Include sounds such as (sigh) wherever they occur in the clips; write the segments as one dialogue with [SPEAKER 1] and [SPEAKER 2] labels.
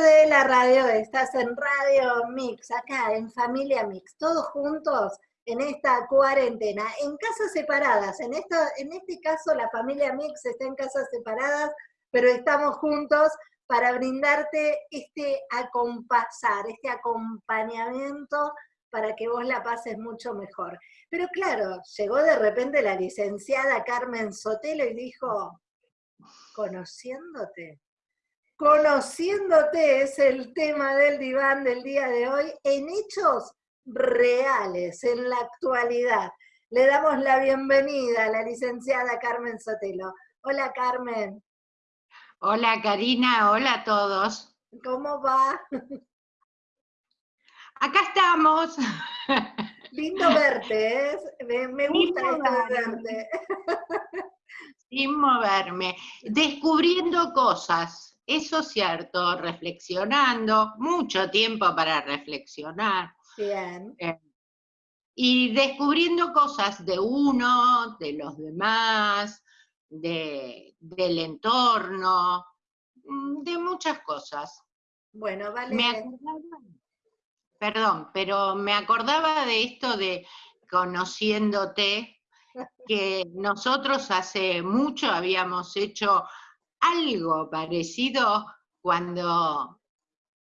[SPEAKER 1] de la radio, estás en Radio Mix, acá en Familia Mix, todos juntos en esta cuarentena, en casas separadas. En, esta, en este caso la familia Mix está en casas separadas, pero estamos juntos para brindarte este acompasar, este acompañamiento para que vos la pases mucho mejor. Pero claro, llegó de repente la licenciada Carmen Sotelo y dijo, conociéndote, conociéndote es el tema del diván del día de hoy en hechos reales, en la actualidad. Le damos la bienvenida a la licenciada Carmen Sotelo. Hola Carmen.
[SPEAKER 2] Hola Karina, hola a todos.
[SPEAKER 1] ¿Cómo va?
[SPEAKER 2] Acá estamos.
[SPEAKER 1] Lindo verte, ¿eh? me, gusta esto verte.
[SPEAKER 2] Sin moverme, descubriendo cosas, eso es cierto, reflexionando, mucho tiempo para reflexionar.
[SPEAKER 1] Bien. Eh,
[SPEAKER 2] y descubriendo cosas de uno, de los demás, de, del entorno, mm, de muchas cosas.
[SPEAKER 1] Bueno, vale.
[SPEAKER 2] perdón, pero me acordaba de esto de conociéndote, (laughs) que nosotros hace mucho habíamos hecho algo parecido cuando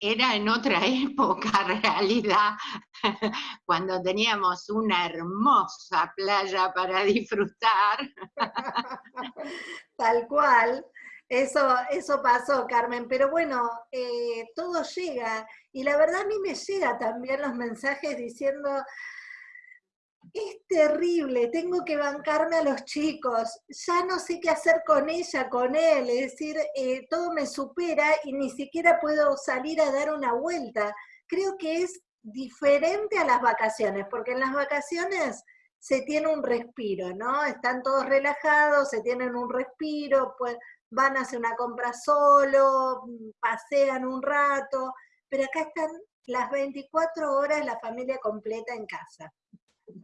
[SPEAKER 2] era en otra (laughs) época, realidad, (laughs) cuando teníamos una hermosa playa para disfrutar. (laughs)
[SPEAKER 1] Tal cual, eso, eso pasó, Carmen, pero bueno, eh, todo llega, y la verdad a mí me llega también los mensajes diciendo, es terrible, tengo que bancarme a los chicos, ya no sé qué hacer con ella, con él, es decir, eh, todo me supera y ni siquiera puedo salir a dar una vuelta. Creo que es diferente a las vacaciones, porque en las vacaciones se tiene un respiro, ¿no? Están todos relajados, se tienen un respiro, pues van a hacer una compra solo, pasean un rato, pero acá están las 24 horas la familia completa en casa.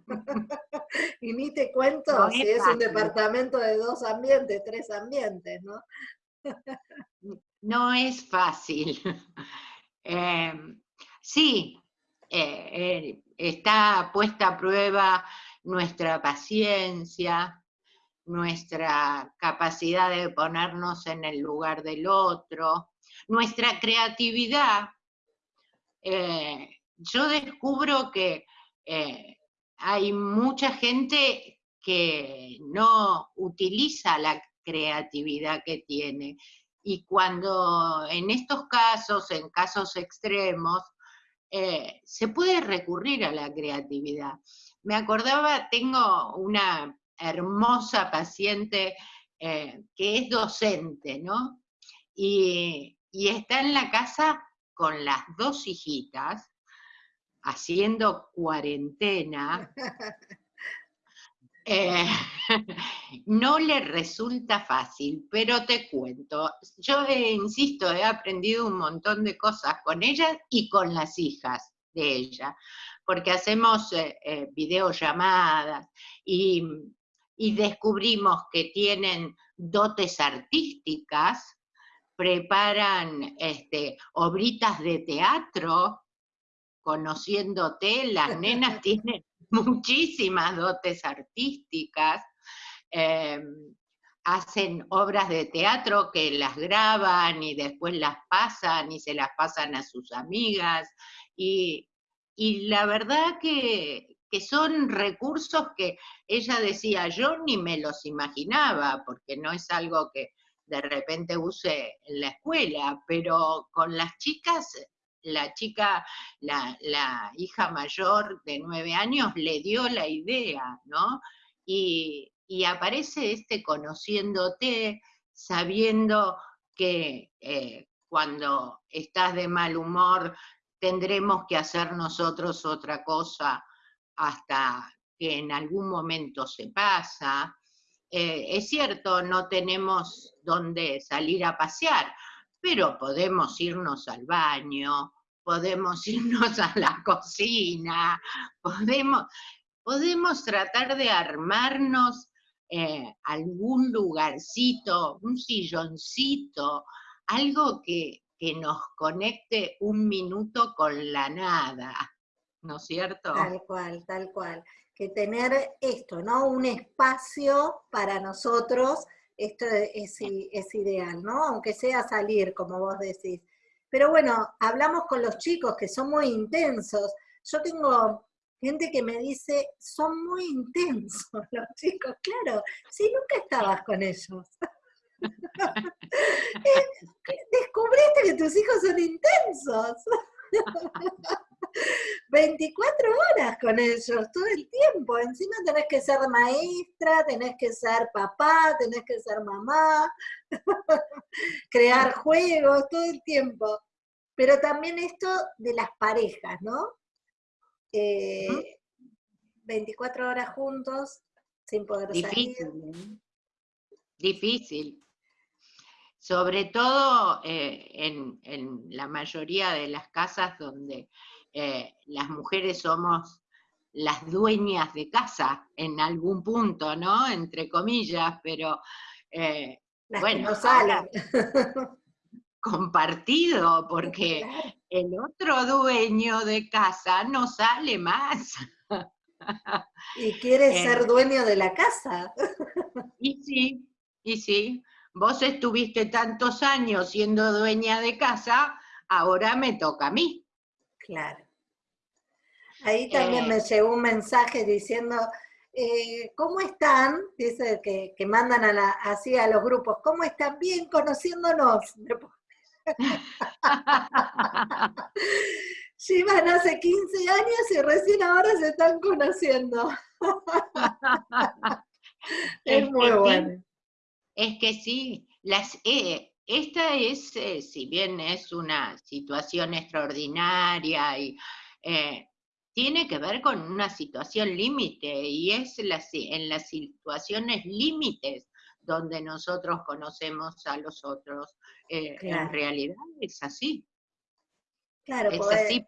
[SPEAKER 1] (laughs) y ni te cuento si es, un departamento de dos ambientes, tres ambientes, ¿no? (laughs)
[SPEAKER 2] no es fácil. (laughs) Em, sí, eh, eh, está puesta a prueba nuestra paciencia, nuestra capacidad de ponernos en el lugar del otro, nuestra creatividad. Eh, yo descubro que hay mucha gente que no utiliza la creatividad que tiene. Y cuando en estos casos, en casos extremos, eh, se puede recurrir a la creatividad. Me acordaba, tengo una hermosa paciente eh, que es docente, ¿no? y está en la casa con las dos hijitas, haciendo cuarentena, (laughs) eh, (laughs) no le resulta fácil, pero te cuento, yo insisto, he aprendido un montón de cosas con ella y con las hijas de ella, porque hacemos eh, eh, videollamadas y, y descubrimos que tienen dotes artísticas, preparan este, obritas de teatro, conociéndote, las nenas (laughs) tienen muchísimas dotes artísticas, em, hacen obras de teatro que las graban y después las pasan y se las pasan a sus amigas. Y, la verdad que, que, son recursos que ella decía, yo ni me los imaginaba, porque no es algo que de repente use en la escuela, pero con las chicas la chica, la, hija mayor de nueve años, le dio la idea, ¿no? Y, aparece este conociéndote, sabiendo que eh, cuando estás de mal humor tendremos que hacer nosotros otra cosa hasta que en algún momento se pasa. Eh, es cierto, no tenemos dónde salir a pasear, pero podemos irnos al baño, podemos irnos a la cocina, podemos, podemos tratar de armarnos eh, algún lugarcito, un silloncito, algo que, que nos conecte un minuto con la nada, ¿no es cierto?
[SPEAKER 1] Tal cual, tal cual. Que tener esto, ¿no? Un espacio para nosotros, esto es, es ideal, ¿no? Aunque sea salir, como vos decís. Pero bueno, hablamos con los chicos que son muy intensos. Yo tengo gente que me dice, son muy intensos (laughs) los chicos. Claro, si nunca estabas con ellos. (laughs) Eh, descubriste que tus hijos son intensos. (laughs) 24 horas con ellos, todo el tiempo. Encima tenés que ser maestra, tenés que ser papá, tenés que ser mamá, (laughs) crear juegos, todo el tiempo. Pero también esto de las parejas, ¿no? 24 eh, horas juntos, sin poder
[SPEAKER 2] Difícil, salir. ¿eh? Difícil. Sobre todo eh, en, la mayoría de las casas donde las mujeres somos las dueñas de casa en algún punto, ¿no? Entre comillas, pero bueno, (laughs) compartido, porque el otro dueño de casa no sale más. (laughs)
[SPEAKER 1] Y quiere eh, ser dueño de la casa. (laughs)
[SPEAKER 2] Y sí, y sí. Vos estuviste tantos años siendo dueña de casa, ahora me toca a mí.
[SPEAKER 1] Claro. Ahí también eh, me llegó un mensaje diciendo, eh, ¿cómo están? Dice que, que mandan a la, así a los grupos, ¿cómo están? Bien, conociéndonos. (laughs) Llevan hace 15 años y recién ahora se están conociendo. (laughs)
[SPEAKER 2] es, muy bueno. Es que sí, las, eh, esta es, eh, si bien es una situación extraordinaria y eh, tiene que ver con una situación límite y es en las situaciones límites donde nosotros conocemos a los otros. En realidad es así.
[SPEAKER 1] Claro, es así,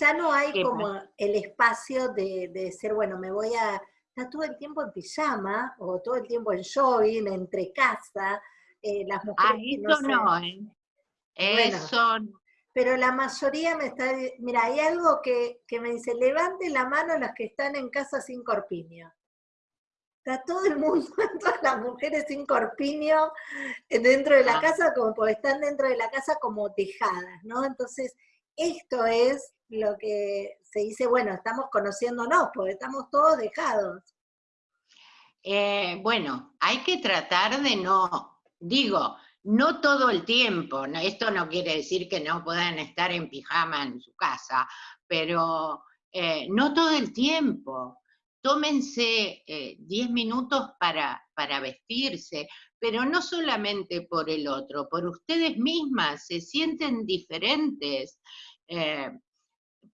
[SPEAKER 1] ya no hay como el espacio de, de ser, bueno, me voy a, estar todo el tiempo en pijama o todo el tiempo en jogging, entre casa, eh, las mujeres.
[SPEAKER 2] Ah, eso no, ¿eh? Eso
[SPEAKER 1] Pero la mayoría me está, mira, hay algo que, que me dice, levante la mano las que están en casa sin corpiño está todo el mundo, (laughs) todas las mujeres sin corpiño eh, dentro de la ah. casa, como porque están dentro de la casa como tejadas, ¿no? Entonces, esto es lo que se dice, bueno, estamos conociéndonos, porque estamos todos dejados.
[SPEAKER 2] Eh, bueno, hay que tratar de no, digo, no todo el tiempo, esto no quiere decir que no puedan estar en pijama en su casa, pero eh, no todo el tiempo tómense 10 eh, minutos para, para vestirse, pero no solamente por el otro, por ustedes mismas, se sienten diferentes. Eh,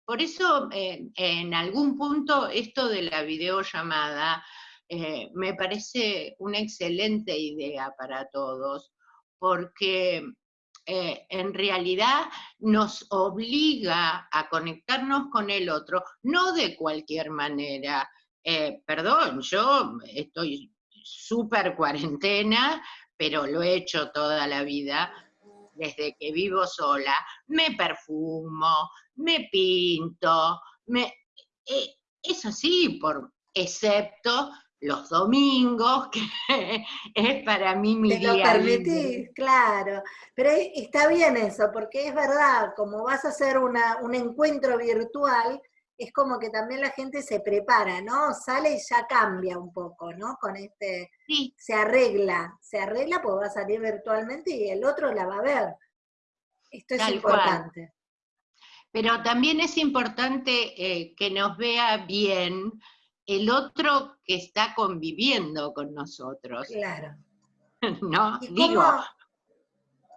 [SPEAKER 2] por eso, eh, en algún punto, esto de la videollamada me parece una excelente idea para todos, porque en realidad nos obliga a conectarnos con el otro, no de cualquier manera, eh, perdón, yo estoy súper cuarentena, pero lo he hecho toda la vida, desde que vivo sola, me perfumo, me pinto, me, eh, eso sí, por, excepto los domingos, (laughs) que es para mí mi
[SPEAKER 1] Te lo permitís, claro. Pero está bien eso, porque es verdad, como vas a hacer un encuentro virtual, es como que también la gente se prepara, ¿no? Sale y ya cambia un poco, ¿no? Con este, sí. se arregla, se arregla porque va a salir virtualmente y el otro la va a ver. Esto es importante.
[SPEAKER 2] Pero también es importante eh, que nos vea bien el otro que está conviviendo con nosotros.
[SPEAKER 1] Claro. (laughs)
[SPEAKER 2] ¿No? Digo,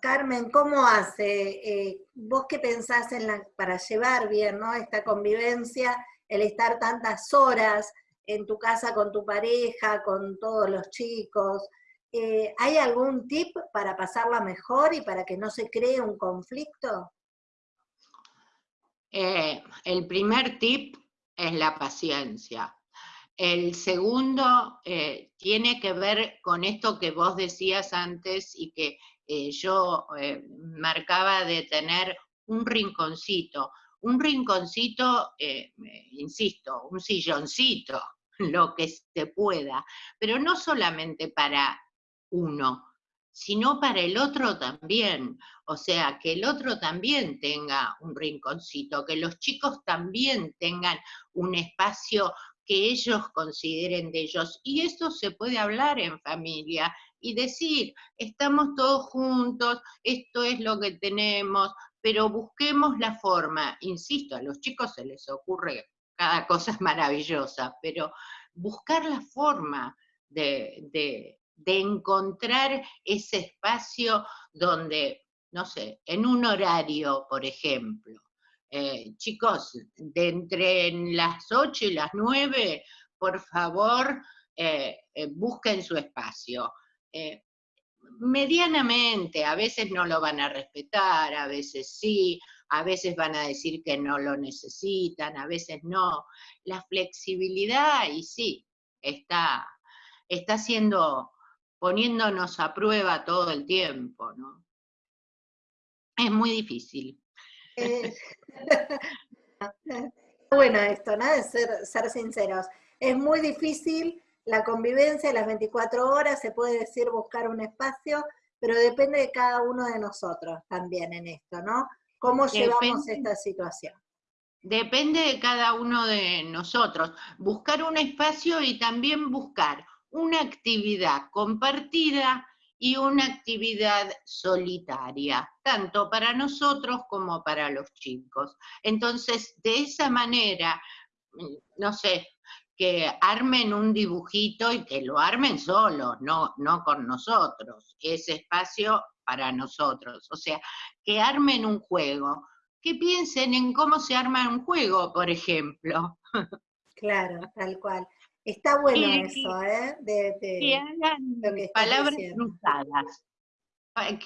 [SPEAKER 1] Carmen, ¿cómo hace? Eh, ¿Vos qué pensás en la, para llevar bien ¿no? esta convivencia, el estar tantas horas en tu casa con tu pareja, con todos los chicos? Eh, ¿Hay algún tip para pasarla mejor y para que no se cree un conflicto?
[SPEAKER 2] Eh, el primer tip es la paciencia. El segundo tiene que ver con esto que vos decías antes y que eh, yo eh, marcaba de tener un rinconcito, un rinconcito, insisto, un silloncito, (laughs) lo que se pueda, pero no solamente para uno, sino para el otro también. O sea, que el otro también tenga un rinconcito, que los chicos también tengan un espacio que ellos consideren de ellos. Y eso se puede hablar en familia y decir, estamos todos juntos, esto es lo que tenemos, pero busquemos la forma. Insisto, a los chicos se les ocurre cada cosa es (laughs) maravillosa, pero buscar la forma de, encontrar ese espacio donde, no sé, en un horario, por ejemplo, eh, chicos, de entre las 8 y las 9, por favor, eh, eh, busquen su espacio. Medianamente, a veces no lo van a respetar, a veces sí, a veces van a decir que no lo necesitan, a veces no. La flexibilidad, y sí, está, está siendo, poniéndonos a prueba todo el tiempo, ¿no? Es muy difícil.
[SPEAKER 1] Eh, (laughs) (laughs) bueno esto, ¿no? De ser, ser sinceros. Es muy difícil la convivencia, las 24 horas, se puede decir buscar un espacio, pero depende de cada uno de nosotros también en esto, ¿no? ¿Cómo llevamos esta situación?
[SPEAKER 2] Depende de cada uno de nosotros. Buscar un espacio y también buscar una actividad compartida y una actividad solitaria, tanto para nosotros como para los chicos. Entonces, de esa manera, mm, no sé, que armen un dibujito y que lo armen solos, no, no con nosotros, ese espacio para nosotros. O sea, que armen un juego, que piensen en cómo se arma un juego, por ejemplo. (laughs)
[SPEAKER 1] Claro, tal cual. Está bueno eso, ¿eh?
[SPEAKER 2] que hagan palabras cruzadas.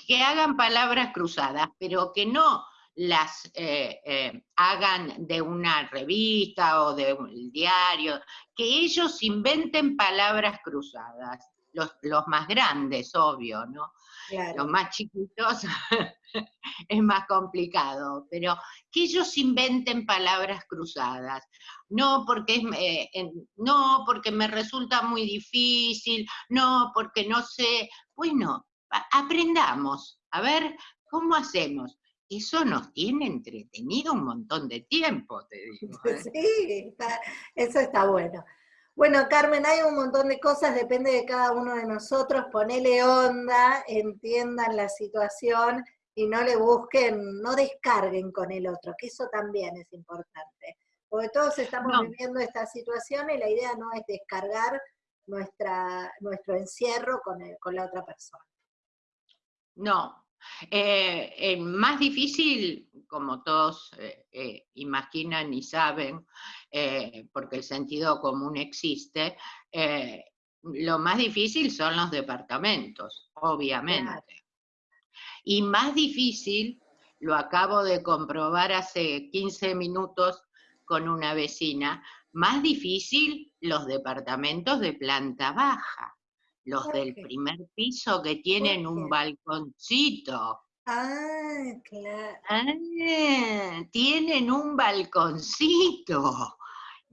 [SPEAKER 2] Que hagan palabras cruzadas, pero que no las eh, eh, hagan de una revista o de un diario, que ellos inventen palabras cruzadas, los, los más grandes, obvio, ¿no? Los más chiquitos (laughs) es más complicado, pero que ellos inventen palabras cruzadas. No porque, eh, no porque me resulta muy difícil, no porque no sé. Bueno, aprendamos. A ver, ¿cómo hacemos? Eso nos tiene entretenido un montón de tiempo, te digo. (laughs)
[SPEAKER 1] ¿eh? Sí, eso está bueno. Bueno, Carmen, hay un montón de cosas, depende de cada uno de nosotros, ponele onda, entiendan la situación y no le busquen, no descarguen con el otro, que eso también es importante. Porque todos estamos viviendo esta situación y la idea no es descargar nuestra, nuestro encierro con, con la otra persona.
[SPEAKER 2] No, eh, eh, más difícil, como todos eh, imaginan y saben, eh, porque el sentido común existe, eh, lo más difícil son los departamentos, obviamente. Y más difícil, lo acabo de comprobar hace 15 minutos con una vecina, más difícil los departamentos de planta baja, los del primer piso que tienen un balconcito.
[SPEAKER 1] Ah, claro.
[SPEAKER 2] Ah, tienen un balconcito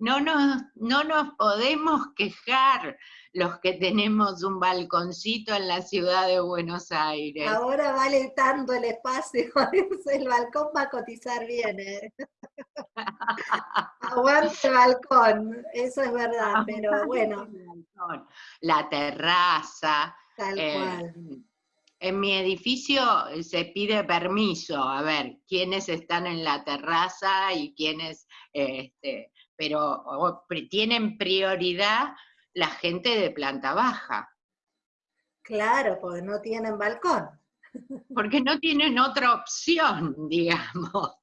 [SPEAKER 2] no nos, no nos podemos quejar los que tenemos un balconcito en la ciudad de Buenos Aires.
[SPEAKER 1] Ahora vale tanto el espacio, (laughs) el balcón va a cotizar bien. ¿eh? (laughs) Aguante el balcón, eso es verdad, pero bueno.
[SPEAKER 2] La terraza.
[SPEAKER 1] Tal eh, cual.
[SPEAKER 2] En mi edificio se pide permiso, a ver, quiénes están en la terraza y quiénes este, pero tienen prioridad la gente de planta baja.
[SPEAKER 1] Claro, porque no tienen balcón. (laughs)
[SPEAKER 2] Porque no tienen otra opción, (laughs) digamos.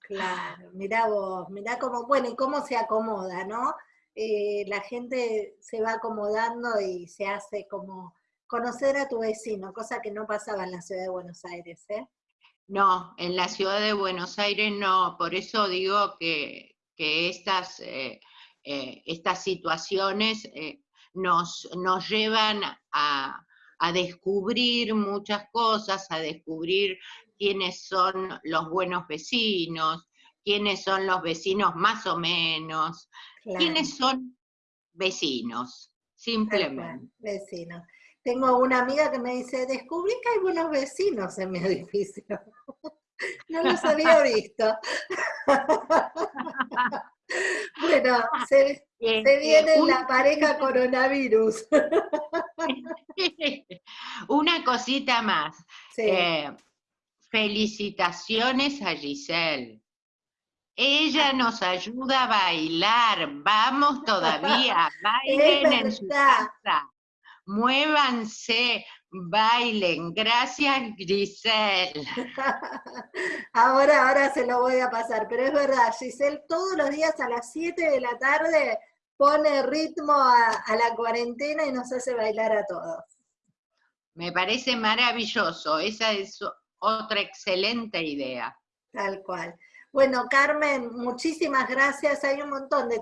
[SPEAKER 1] Claro, mirá vos, mirá cómo, bueno, y cómo se acomoda, ¿no? Eh, la gente se va acomodando y se hace como conocer a tu vecino, cosa que no pasaba en la ciudad de Buenos Aires, ¿eh?
[SPEAKER 2] No, en la ciudad de Buenos Aires no, por eso digo que, que estas, eh, eh, estas situaciones eh, nos, nos, llevan a, a descubrir muchas cosas, a descubrir quiénes son los buenos vecinos, quiénes son los vecinos más o menos, quiénes son vecinos, simplemente.
[SPEAKER 1] Vecinos. Tengo una amiga que me dice, descubrí que hay buenos vecinos en mi edificio. (laughs) no los había (laughs) visto. (laughs) (laughs) bueno, se, se viene la pareja coronavirus. (laughs)
[SPEAKER 2] una cosita más. Eh, felicitaciones a Giselle. Ella nos ayuda a bailar. Vamos todavía, (laughs) bailen en su casa. Muévanse, bailen. Gracias, Giselle. (laughs)
[SPEAKER 1] Ahora, ahora se lo voy a pasar, pero es verdad, Giselle todos los días a las 7 de la tarde pone ritmo a, la cuarentena y nos hace bailar a todos.
[SPEAKER 2] Me parece maravilloso, esa es otra excelente idea.
[SPEAKER 1] Tal cual. Bueno, Carmen, muchísimas gracias. Hay un montón de